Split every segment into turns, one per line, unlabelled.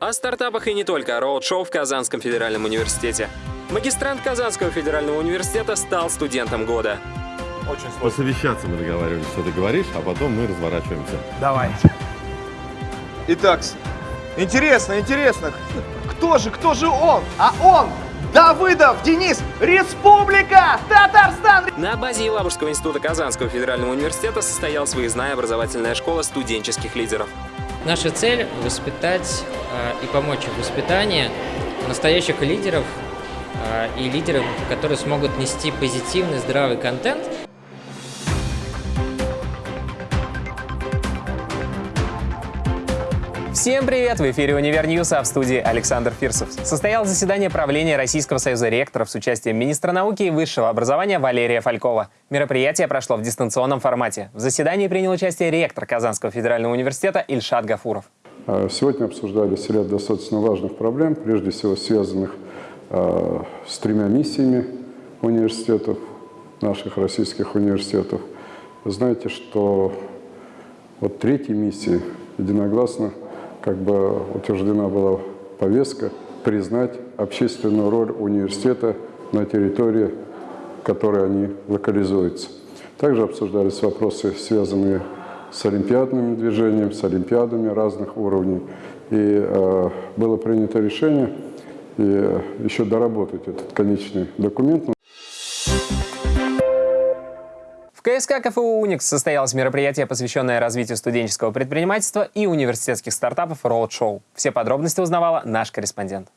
О стартапах и не только. Роуд-шоу в Казанском федеральном университете. Магистрант Казанского федерального университета стал студентом года.
Очень сложно.
Посовещаться мы договаривались, что ты говоришь, а потом мы разворачиваемся.
Давай. Итак, интересно, интересно, кто же, кто же он? А он, Давыдов Денис, Республика Татарстан!
На базе Елабужского института Казанского федерального университета состоялась выездная образовательная школа студенческих лидеров.
Наша цель – воспитать э, и помочь в воспитании настоящих лидеров э, и лидеров, которые смогут нести позитивный, здравый контент –
Всем привет! В эфире «Универ а в студии Александр Фирсов. Состоялось заседание правления Российского союза ректоров с участием министра науки и высшего образования Валерия Фалькова. Мероприятие прошло в дистанционном формате. В заседании принял участие ректор Казанского федерального университета Ильшат Гафуров.
А, сегодня обсуждались ряд достаточно важных проблем, прежде всего связанных э, с тремя миссиями университетов, наших российских университетов. Вы знаете, что вот третьей миссии единогласно как бы утверждена была повестка признать общественную роль университета на территории, в которой они локализуются. Также обсуждались вопросы, связанные с олимпиадным движением, с олимпиадами разных уровней. И э, было принято решение и, э, еще доработать этот конечный документ.
КСК КФУ «Уникс» состоялось мероприятие, посвященное развитию студенческого предпринимательства и университетских стартапов «Роуд-шоу». Все подробности узнавала наш корреспондент.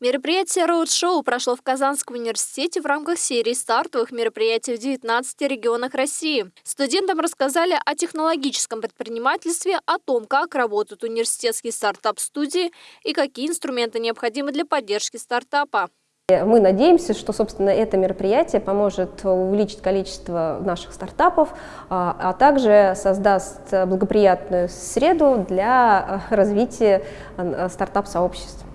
Мероприятие «Роуд-шоу» прошло в Казанском университете в рамках серии стартовых мероприятий в 19 регионах России. Студентам рассказали о технологическом предпринимательстве, о том, как работают университетские стартап-студии и какие инструменты необходимы для поддержки стартапа.
Мы надеемся, что, собственно, это мероприятие поможет увеличить количество наших стартапов, а, а также создаст благоприятную среду для развития а, стартап-сообществ.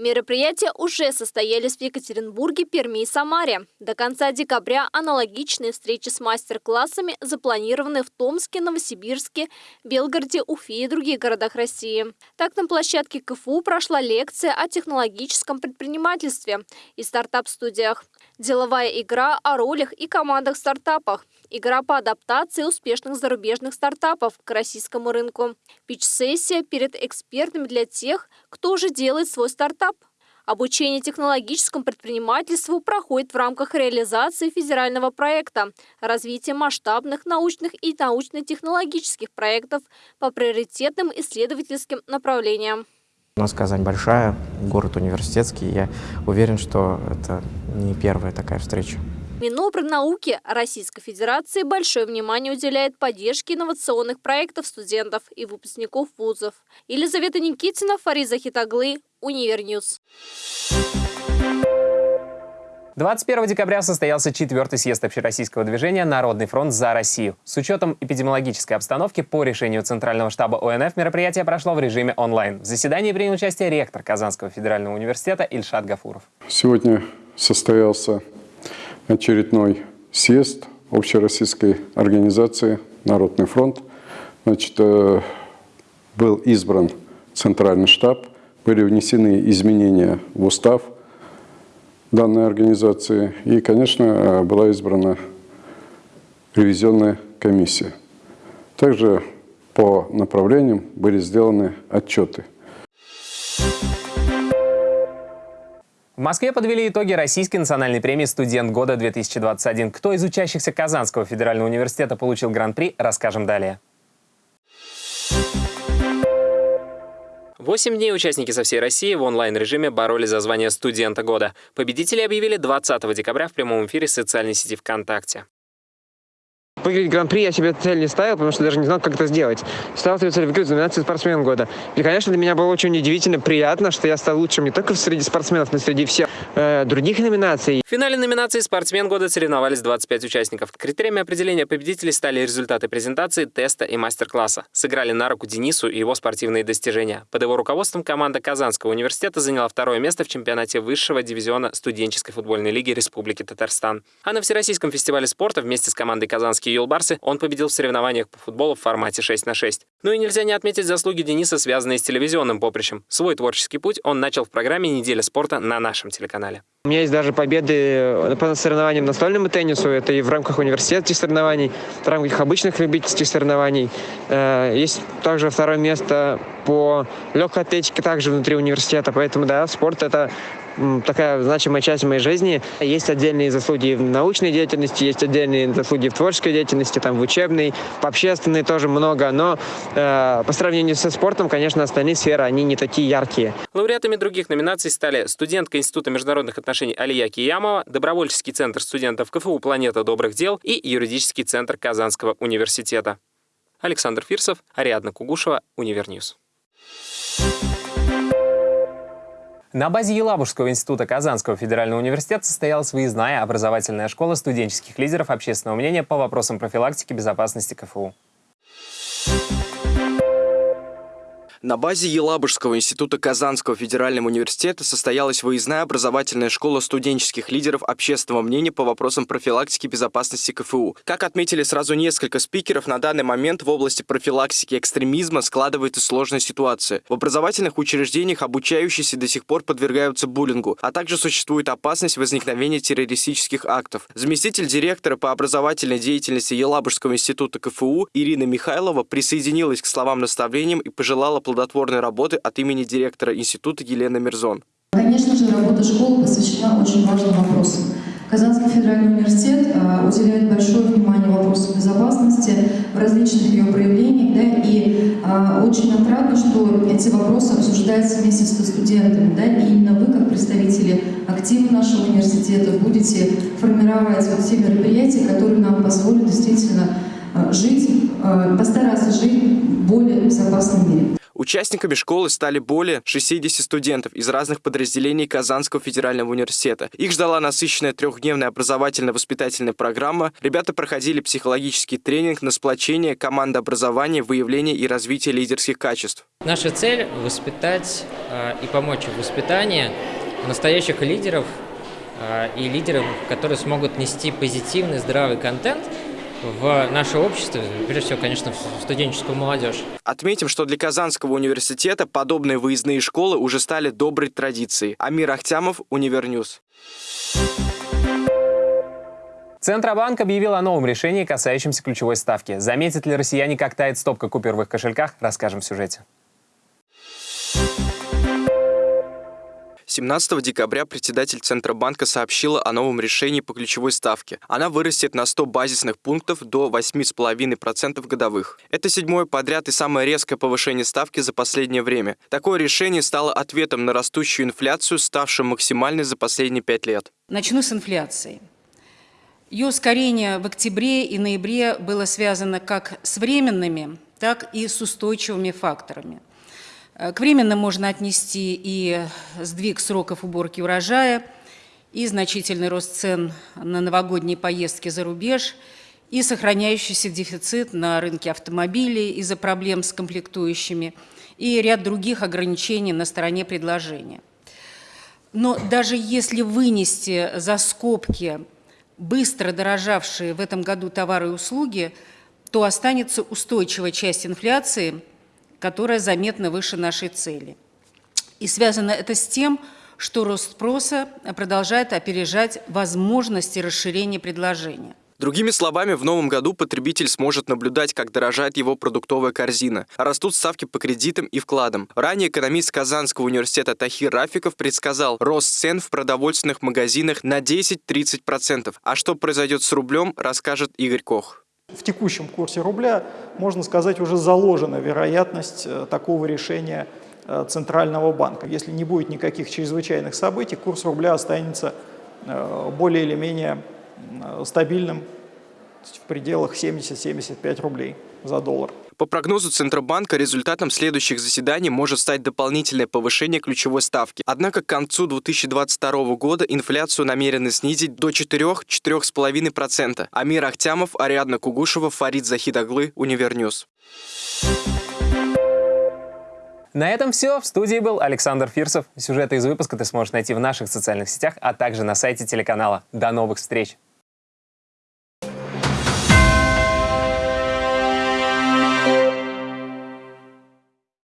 Мероприятия уже состоялись в Екатеринбурге, Перми и Самаре. До конца декабря аналогичные встречи с мастер-классами запланированы в Томске, Новосибирске, Белгороде, Уфе и других городах России. Так, на площадке КФУ прошла лекция о технологическом предпринимательстве и стартап-студиях. Деловая игра о ролях и командах в стартапах. Игра по адаптации успешных зарубежных стартапов к российскому рынку. Пич-сессия перед экспертами для тех, кто уже делает свой стартап. Обучение технологическому предпринимательству проходит в рамках реализации федерального проекта развития масштабных научных и научно-технологических проектов по приоритетным исследовательским направлениям.
У нас Казань большая, город университетский. Я уверен, что это не первая такая встреча.
Минобрнауки Российской Федерации большое внимание уделяет поддержке инновационных проектов студентов и выпускников вузов. Елизавета Никитина, Фарид Захидаглы, Univer News.
21 декабря состоялся четвертый съезд общероссийского движения «Народный фронт за Россию». С учетом эпидемиологической обстановки по решению Центрального штаба ОНФ мероприятие прошло в режиме онлайн. В заседании принял участие ректор Казанского федерального университета Ильшат Гафуров.
Сегодня состоялся очередной съезд общероссийской организации «Народный фронт». Значит, э, был избран Центральный штаб, были внесены изменения в устав – данной организации. И, конечно, э, была избрана ревизионная комиссия. Также по направлениям были сделаны отчеты.
В Москве подвели итоги Российской национальной премии «Студент года-2021». Кто из учащихся Казанского федерального университета получил гран-при, расскажем далее. Восемь дней участники со всей России в онлайн-режиме боролись за звание студента года. Победители объявили 20 декабря в прямом эфире социальной сети ВКонтакте.
Выиграть гран-при я себе цель не ставил, потому что даже не знал, как это сделать. Ставил себе цель выиграть номинацию «Спортсмен года». И, конечно, для меня было очень удивительно, приятно, что я стал лучшим не только среди спортсменов, но и среди всех э, других номинаций.
В финале номинации «Спортсмен года» соревновались 25 участников. Критериями определения победителей стали результаты презентации, теста и мастер-класса. Сыграли на руку Денису и его спортивные достижения. Под его руководством команда Казанского университета заняла второе место в чемпионате высшего дивизиона студенческой футбольной лиги Республики Татарстан. А на Всероссийском фестивале спорта вместе с командой «Казанские юлбарсы» он победил в соревнованиях по футболу в формате 6 на 6. Ну и нельзя не отметить заслуги Дениса, связанные с телевизионным поприщем. Свой творческий путь он начал в программе «Неделя спорта» на нашем телеканале.
У меня есть даже победы по соревнованиям настольному теннису. Это и в рамках университетских соревнований, в рамках обычных любительских соревнований. Э, есть также второе место по легкой атлетике также внутри университета. Поэтому, да, спорт — это такая значимая часть моей жизни. Есть отдельные заслуги в научной деятельности, есть отдельные заслуги в творческой деятельности, там в учебной, в общественной тоже много, но э, по сравнению со спортом, конечно, остальные сферы, они не такие яркие.
Лауреатами других номинаций стали студентка Института международных отношений Алия Киямова, Добровольческий центр студентов КФУ «Планета добрых дел» и Юридический центр Казанского университета. Александр Фирсов, Ариадна Кугушева, Univer News. На базе Елабужского института Казанского федерального университета состоялась выездная образовательная школа студенческих лидеров общественного мнения по вопросам профилактики безопасности КФУ.
На базе Елабужского института Казанского федерального университета состоялась выездная образовательная школа студенческих лидеров общественного мнения по вопросам профилактики безопасности КФУ. Как отметили сразу несколько спикеров, на данный момент в области профилактики экстремизма складывается сложная ситуация. В образовательных учреждениях обучающиеся до сих пор подвергаются буллингу, а также существует опасность возникновения террористических актов. Заместитель директора по образовательной деятельности Елабужского института КФУ Ирина Михайлова присоединилась к словам наставлениям и пожелала плодотворной работы от имени директора института Елены Мирзон.
Конечно же, работа школы посвящена очень важным вопросам. Казанский федеральный университет э, уделяет большое внимание вопросам безопасности в различных ее проявлениях, да, и э, очень отрадно, что эти вопросы обсуждаются вместе с студентами, да, и именно вы, как представители актива нашего университета, будете формировать вот те мероприятия, которые нам позволят действительно э, жить, постараться жить в более безопасном мире.
Участниками школы стали более 60 студентов из разных подразделений Казанского федерального университета. Их ждала насыщенная трехдневная образовательно-воспитательная программа. Ребята проходили психологический тренинг на сплочение, командообразование, выявление и развитие лидерских качеств.
Наша цель – воспитать э, и помочь в воспитании настоящих лидеров э, и лидеров, которые смогут нести позитивный, здравый контент – в наше общество, прежде всего, конечно, в студенческую молодежь.
Отметим, что для Казанского университета подобные выездные школы уже стали доброй традицией. Амир Ахтямов, Univer News.
Центробанк объявил о новом решении, касающемся ключевой ставки. Заметят ли россияне, как тает стопка купюр в их кошельках, расскажем в сюжете.
17 декабря председатель Центробанка сообщила о новом решении по ключевой ставке. Она вырастет на 100 базисных пунктов до 8,5% годовых. Это седьмое подряд и самое резкое повышение ставки за последнее время. Такое решение стало ответом на растущую инфляцию, ставшую максимальной за последние пять лет.
Начну с инфляции. Ее ускорение в октябре и ноябре было связано как с временными, так и с устойчивыми факторами – к временным можно отнести и сдвиг сроков уборки урожая, и значительный рост цен на новогодние поездки за рубеж, и сохраняющийся дефицит на рынке автомобилей из-за проблем с комплектующими, и ряд других ограничений на стороне предложения. Но даже если вынести за скобки быстро дорожавшие в этом году товары и услуги, то останется устойчивая часть инфляции – которая заметно выше нашей цели. И связано это с тем, что рост спроса продолжает опережать возможности расширения предложения.
Другими словами, в новом году потребитель сможет наблюдать, как дорожает его продуктовая корзина. Растут ставки по кредитам и вкладам. Ранее экономист Казанского университета Тахир Рафиков предсказал рост цен в продовольственных магазинах на 10-30%. А что произойдет с рублем, расскажет Игорь Кох.
В текущем курсе рубля, можно сказать, уже заложена вероятность э, такого решения э, Центрального банка. Если не будет никаких чрезвычайных событий, курс рубля останется э, более или менее стабильным в пределах 70-75 рублей за доллар.
По прогнозу Центробанка, результатом следующих заседаний может стать дополнительное повышение ключевой ставки. Однако к концу 2022 года инфляцию намерены снизить до 4-4,5%. Амир Ахтямов, Ариадна Кугушева, Фарид Захидаглы, Univer News.
На этом все. В студии был Александр Фирсов. Сюжеты из выпуска ты сможешь найти в наших социальных сетях, а также на сайте телеканала. До новых встреч!